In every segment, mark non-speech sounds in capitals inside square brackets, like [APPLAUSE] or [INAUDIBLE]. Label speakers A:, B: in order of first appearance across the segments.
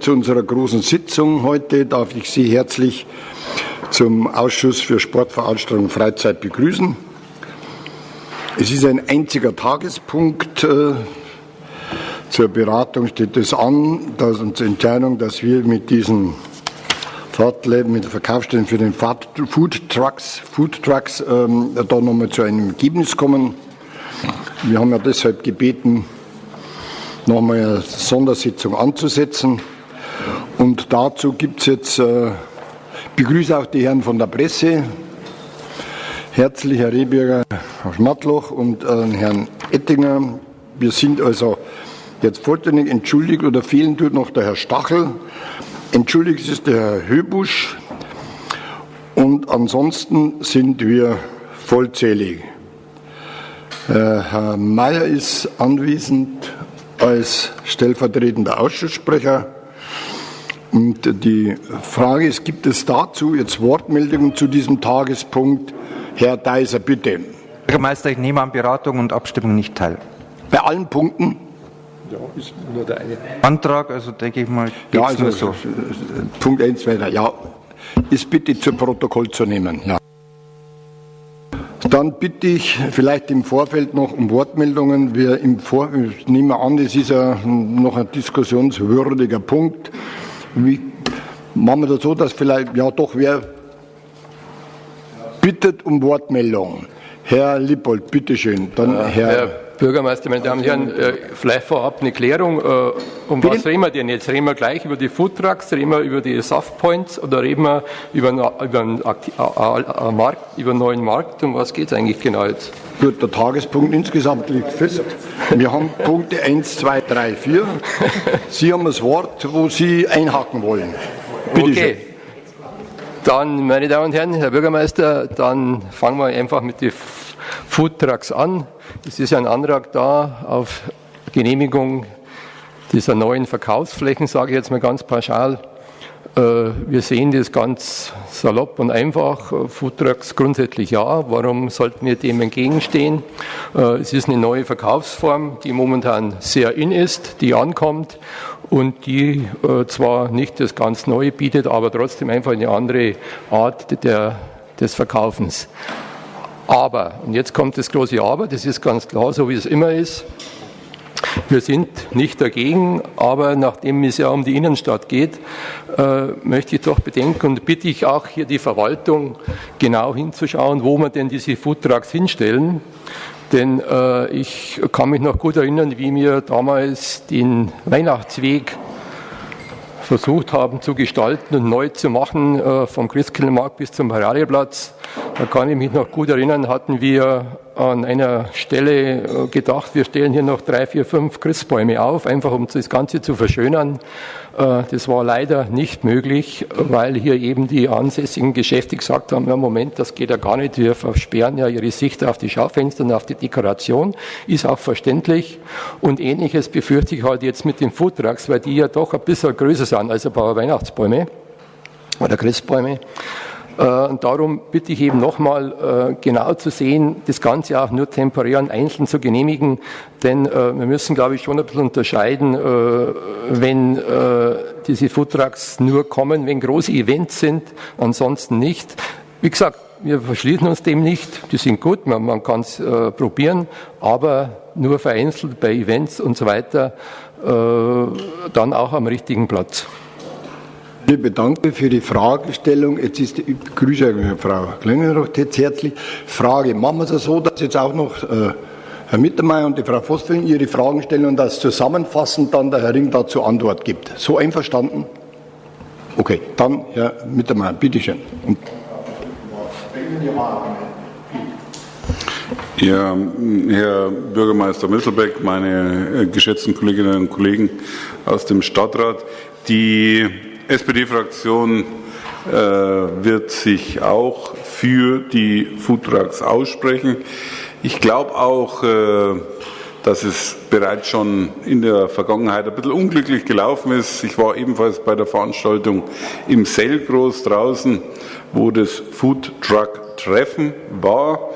A: Zu unserer großen Sitzung heute darf ich Sie herzlich zum Ausschuss für Sportveranstaltungen und Freizeit begrüßen. Es ist ein einziger Tagespunkt. Äh, zur Beratung steht es an, dass uns Entscheidung, dass wir mit diesen Fahrtleben, mit den Verkaufsstellen für den Food Trucks, Food Trucks ähm, da nochmal zu einem Ergebnis kommen. Wir haben ja deshalb gebeten, nochmal eine Sondersitzung anzusetzen. Und dazu gibt es jetzt, äh, begrüße auch die Herren von der Presse, herzlich Herr Rehbürger, Herr Schmatloch und äh, Herrn Ettinger. Wir sind also jetzt vollständig entschuldigt oder fehlen tut noch der Herr Stachel. Entschuldigt ist der Herr Höbusch und ansonsten sind wir vollzählig. Äh, Herr Mayer ist anwesend als stellvertretender Ausschusssprecher. Und die Frage ist, gibt es dazu jetzt Wortmeldungen zu diesem Tagespunkt? Herr Deiser, bitte.
B: Bürgermeister, ich nehme an Beratung und Abstimmung nicht teil.
A: Bei allen Punkten?
B: Ja, ist nur der eine. Antrag, also denke ich mal,
A: ja, also, nur so. Punkt 1 weiter. Ja, ist bitte zu Protokoll zu nehmen. Ja. Dann bitte ich vielleicht im Vorfeld noch um Wortmeldungen. Wir im Vor ich nehme an, es ist ja noch ein diskussionswürdiger Punkt. Wie machen wir das so, dass vielleicht, ja doch, wer bittet um Wortmeldung? Herr Lippold, bitteschön.
C: Dann ja, Herr, Herr Bürgermeister, meine Damen und Herren, äh, vielleicht vorab eine Klärung. Äh, um Bitte? was reden wir denn jetzt? Reden wir gleich über die Foodtrucks, reden wir über die Softpoints oder reden wir über einen, über einen, über einen neuen Markt? Um was geht es eigentlich genau jetzt?
A: Gut, der Tagespunkt insgesamt liegt fest. Wir haben Punkte 1, 2, 3, 4. Sie haben das Wort, wo Sie einhaken wollen.
C: Bitte okay. Schön. Dann, meine Damen und Herren, Herr Bürgermeister, dann fangen wir einfach mit den Foodtrucks an. Es ist ein Antrag da auf Genehmigung dieser neuen Verkaufsflächen, sage ich jetzt mal ganz pauschal. Äh, wir sehen das ganz salopp und einfach. Foodtrucks grundsätzlich ja. Warum sollten wir dem entgegenstehen? Äh, es ist eine neue Verkaufsform, die momentan sehr in ist, die ankommt und die äh, zwar nicht das ganz Neue bietet, aber trotzdem einfach eine andere Art der, des Verkaufens. Aber, und jetzt kommt das große Aber, das ist ganz klar, so wie es immer ist. Wir sind nicht dagegen, aber nachdem es ja um die Innenstadt geht, äh, möchte ich doch bedenken und bitte ich auch hier die Verwaltung genau hinzuschauen, wo wir denn diese Foodtrucks hinstellen. Denn äh, ich kann mich noch gut erinnern, wie wir damals den Weihnachtsweg versucht haben zu gestalten und neu zu machen, äh, vom Christkindlmarkt bis zum Paradieplatz. Da kann ich mich noch gut erinnern, hatten wir an einer Stelle äh, gedacht, wir stellen hier noch drei, vier, fünf Christbäume auf, einfach um das Ganze zu verschönern. Äh, das war leider nicht möglich, weil hier eben die ansässigen Geschäfte gesagt haben, ja Moment, das geht ja gar nicht, wir versperren ja ihre Sicht auf die Schaufenster und auf die Dekoration, ist auch verständlich. Und ähnliches befürchte ich halt jetzt mit den Foodtrucks, weil die ja doch ein bisschen größer sind als ein paar Weihnachtsbäume oder Christbäume. Äh, und darum bitte ich eben nochmal äh, genau zu sehen, das Ganze auch nur temporär und einzeln zu genehmigen, denn äh, wir müssen, glaube ich, schon ein bisschen unterscheiden, wenn diese Foodtrucks nur kommen, wenn große Events sind, ansonsten nicht. Wie gesagt, wir verschließen uns dem nicht, die sind gut, man, man kann es probieren, aber nur vereinzelt bei Events und so weiter, dann auch am richtigen Platz.
A: Ich bedanke für die Fragestellung. Jetzt ist die Grüße, Frau Klingenroth, jetzt herzlich. Frage, machen wir es so, dass jetzt auch noch äh, Herr Mittermeier und die Frau Vossfelden ihre Fragen stellen und das zusammenfassend dann der Herr Ring dazu Antwort gibt. So einverstanden? Okay, dann Herr Mittermeier, bitteschön. Und
D: ja, Herr Bürgermeister Misselbeck, meine äh, geschätzten Kolleginnen und Kollegen aus dem Stadtrat, die SPD-Fraktion äh, wird sich auch für die Foodtrucks aussprechen. Ich glaube auch, äh, dass es bereits schon in der Vergangenheit ein bisschen unglücklich gelaufen ist. Ich war ebenfalls bei der Veranstaltung im Selgros draußen, wo das Foodtruck-Treffen war.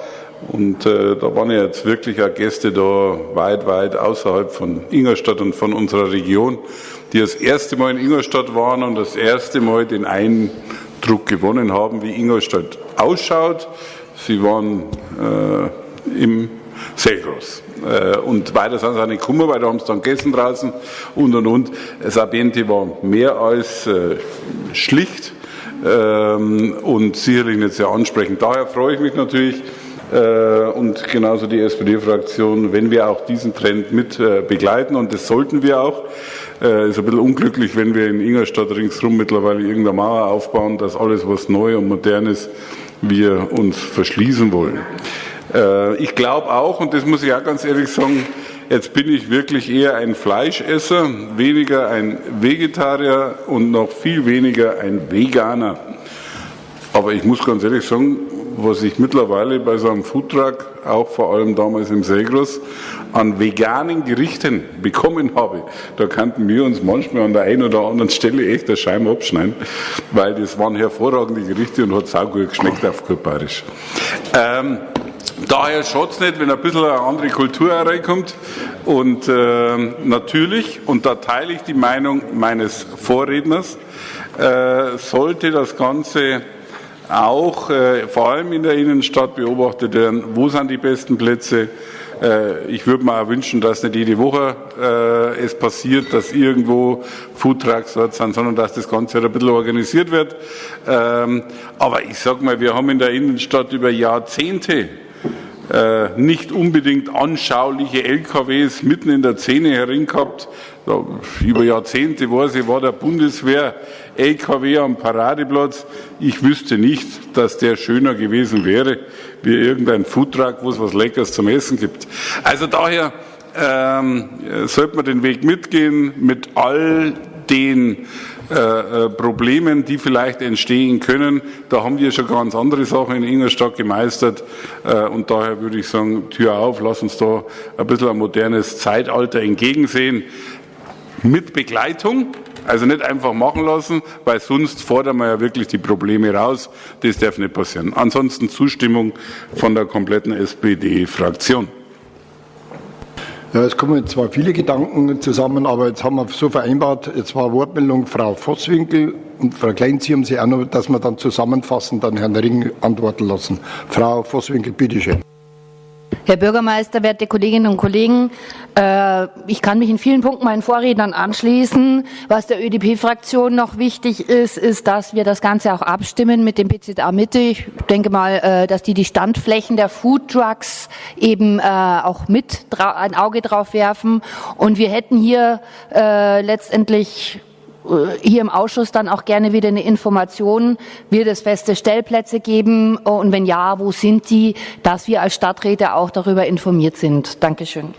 D: Und äh, da waren ja jetzt wirklich auch Gäste da weit, weit außerhalb von Ingolstadt und von unserer Region, die das erste Mal in Ingolstadt waren und das erste Mal den Eindruck gewonnen haben, wie Ingolstadt ausschaut. Sie waren äh, im Selgros. Äh, und weiter sind sie auch nicht gekommen, weil da haben sie dann gegessen draußen und und und. Das war mehr als äh, schlicht ähm, und sicherlich nicht sehr ansprechend. Daher freue ich mich natürlich, äh, und genauso die SPD-Fraktion, wenn wir auch diesen Trend mit äh, begleiten und das sollten wir auch. Äh, ist ein bisschen unglücklich, wenn wir in Ingolstadt ringsherum mittlerweile irgendeine Mauer aufbauen, dass alles, was neu und modern ist, wir uns verschließen wollen. Äh, ich glaube auch, und das muss ich auch ganz ehrlich sagen, jetzt bin ich wirklich eher ein Fleischesser, weniger ein Vegetarier und noch viel weniger ein Veganer. Aber ich muss ganz ehrlich sagen, was ich mittlerweile bei so einem Foodtruck, auch vor allem damals im Segros, an veganen Gerichten bekommen habe, da könnten wir uns manchmal an der einen oder anderen Stelle echt der Scheiben abschneiden, weil das waren hervorragende Gerichte und hat saugut geschmeckt auf gut bayerisch. Ähm, daher schaut es nicht, wenn ein bisschen eine andere Kultur reinkommt. Und äh, natürlich, und da teile ich die Meinung meines Vorredners, äh, sollte das Ganze auch äh, vor allem in der Innenstadt beobachtet werden, wo sind die besten Plätze. Äh, ich würde mir auch wünschen, dass nicht jede Woche äh, es passiert, dass irgendwo Foodtrucks dort sind, sondern dass das Ganze halt ein bisschen organisiert wird. Ähm, aber ich sage mal, wir haben in der Innenstadt über Jahrzehnte nicht unbedingt anschauliche LKWs mitten in der Szene herin gehabt. Über Jahrzehnte weiß ich, war der Bundeswehr LKW am Paradeplatz. Ich wüsste nicht, dass der schöner gewesen wäre wie irgendein Foodtruck, wo es was Leckeres zum Essen gibt. Also daher ähm, sollte man den Weg mitgehen mit all den äh, äh, Problemen, die vielleicht entstehen können. Da haben wir schon ganz andere Sachen in Ingolstadt gemeistert äh, und daher würde ich sagen, Tür auf, lass uns da ein bisschen ein modernes Zeitalter entgegensehen mit Begleitung. Also nicht einfach machen lassen, weil sonst fordern wir ja wirklich die Probleme raus. Das darf nicht passieren. Ansonsten Zustimmung von der kompletten SPD-Fraktion.
A: Ja, es kommen zwar viele Gedanken zusammen, aber jetzt haben wir so vereinbart, jetzt war Wortmeldung Frau Vosswinkel und Frau Klein, Sie haben sie auch noch, dass wir dann zusammenfassen, dann Herrn Ring antworten lassen. Frau Vosswinkel, bitteschön.
E: Herr Bürgermeister, werte Kolleginnen und Kollegen, äh, ich kann mich in vielen Punkten meinen Vorrednern anschließen. Was der ÖDP-Fraktion noch wichtig ist, ist, dass wir das Ganze auch abstimmen mit dem BZA Mitte. Ich denke mal, äh, dass die die Standflächen der Food Trucks eben äh, auch mit ein Auge drauf werfen. Und wir hätten hier letztendlich äh, hier im Ausschuss dann auch gerne wieder eine Information, wird es feste Stellplätze geben und wenn ja, wo sind die, dass wir als Stadträte auch darüber informiert sind. Dankeschön.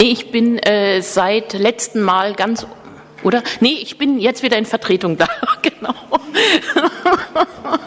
F: Ich bin äh, seit letztem Mal ganz oder? Nee, ich bin jetzt wieder in Vertretung da. [LAUGHS] genau.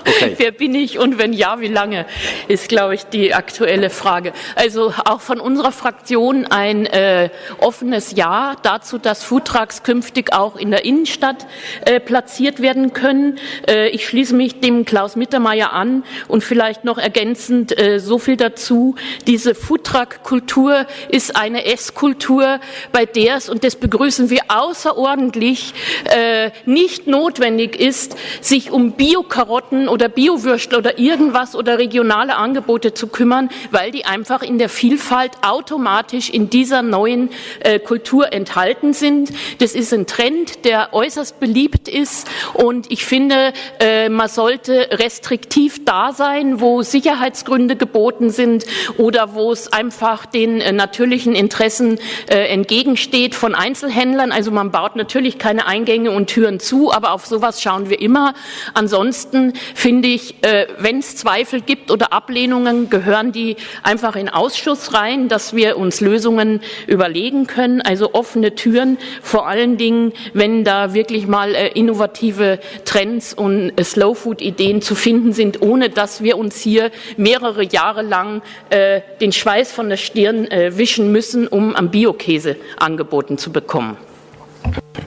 F: Okay. Wer bin ich und wenn ja, wie lange, ist, glaube ich, die aktuelle Frage. Also auch von unserer Fraktion ein äh, offenes Ja dazu, dass Foodtrucks künftig auch in der Innenstadt äh, platziert werden können. Äh, ich schließe mich dem Klaus Mittermeier an und vielleicht noch ergänzend äh, so viel dazu. Diese Foodtruck-Kultur ist eine Esskultur, bei der es, und das begrüßen wir außerordentlich, äh, nicht notwendig ist, sich um Bio-Karotten oder Biowürstel oder irgendwas oder regionale Angebote zu kümmern, weil die einfach in der Vielfalt automatisch in dieser neuen äh, Kultur enthalten sind. Das ist ein Trend, der äußerst beliebt ist und ich finde, äh, man sollte restriktiv da sein, wo Sicherheitsgründe geboten sind oder wo es einfach den äh, natürlichen Interessen äh, entgegensteht von Einzelhändlern. Also man baut natürlich keine Eingänge und Türen zu, aber auf sowas schauen wir immer. Ansonsten finde ich, äh, wenn es Zweifel gibt oder Ablehnungen, gehören die einfach in Ausschuss rein, dass wir uns Lösungen überlegen können. Also offene Türen, vor allen Dingen, wenn da wirklich mal äh, innovative Trends und äh, Slow-Food-Ideen zu finden sind, ohne dass wir uns hier mehrere Jahre lang den Schweiß von der Stirn wischen müssen, um am Biokäse angeboten zu bekommen.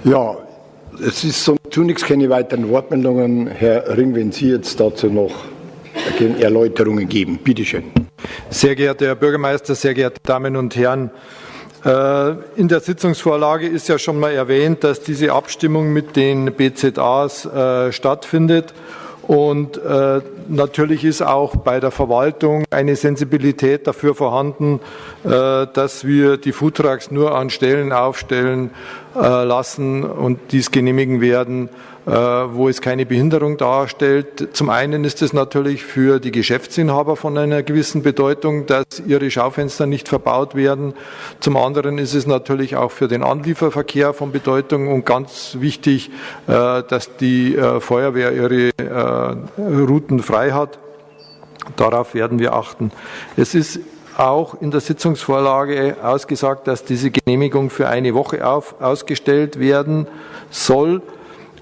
A: Ja, es ist so zunächst keine weiteren Wortmeldungen. Herr Ring, wenn Sie jetzt dazu noch Erläuterungen geben. Bitte schön.
B: Sehr geehrter Herr Bürgermeister, sehr geehrte Damen und Herren, äh, in der Sitzungsvorlage ist ja schon mal erwähnt, dass diese Abstimmung mit den BZAs äh, stattfindet. Und äh, natürlich ist auch bei der Verwaltung eine Sensibilität dafür vorhanden, äh, dass wir die Foodtrucks nur an Stellen aufstellen äh, lassen und dies genehmigen werden, wo es keine Behinderung darstellt. Zum einen ist es natürlich für die Geschäftsinhaber von einer gewissen Bedeutung, dass ihre Schaufenster nicht verbaut werden. Zum anderen ist es natürlich auch für den Anlieferverkehr von Bedeutung und ganz wichtig, äh, dass die äh, Feuerwehr ihre Routen frei hat. Darauf werden wir achten. Es ist auch in der Sitzungsvorlage ausgesagt, dass diese Genehmigung für eine Woche auf, ausgestellt werden soll.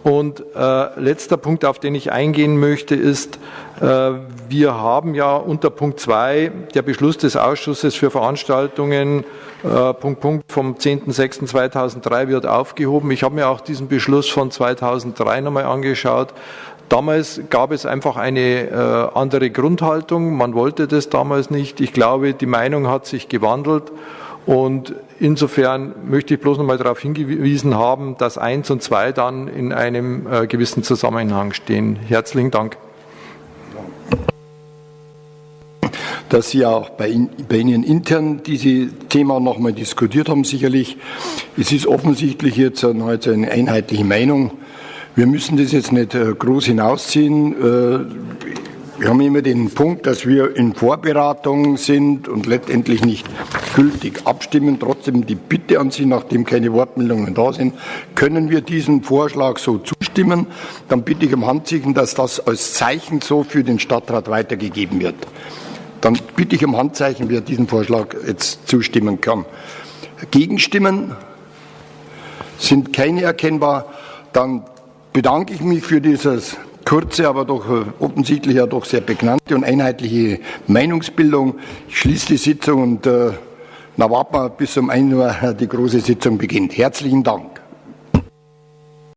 B: Und äh, letzter Punkt, auf den ich eingehen möchte, ist, äh, wir haben ja unter Punkt 2 der Beschluss des Ausschusses für Veranstaltungen äh, Punkt Punkt vom 10.06.2003 wird aufgehoben. Ich habe mir auch diesen Beschluss von 2003 nochmal angeschaut. Damals gab es einfach eine äh, andere Grundhaltung. Man wollte das damals nicht. Ich glaube, die Meinung hat sich gewandelt. Und insofern möchte ich bloß noch mal darauf hingewiesen haben, dass eins und zwei dann in einem äh, gewissen Zusammenhang stehen. Herzlichen Dank.
A: Dass Sie auch bei, bei Ihnen intern dieses Thema noch mal diskutiert haben, sicherlich. Es ist offensichtlich jetzt eine, eine einheitliche Meinung. Wir müssen das jetzt nicht äh, groß hinausziehen. Wir haben immer den Punkt, dass wir in Vorberatung sind und letztendlich nicht gültig abstimmen. Trotzdem die Bitte an Sie, nachdem keine Wortmeldungen da sind, können wir diesem Vorschlag so zustimmen. Dann bitte ich um Handzeichen, dass das als Zeichen so für den Stadtrat weitergegeben wird. Dann bitte ich um Handzeichen, wer diesem Vorschlag jetzt zustimmen kann. Gegenstimmen sind keine erkennbar. Dann bedanke ich mich für dieses kurze, aber doch äh, offensichtlich ja doch sehr bekannte und einheitliche Meinungsbildung. Ich schließe die Sitzung und äh, na warten wir bis um 1 Uhr die große Sitzung beginnt. Herzlichen Dank.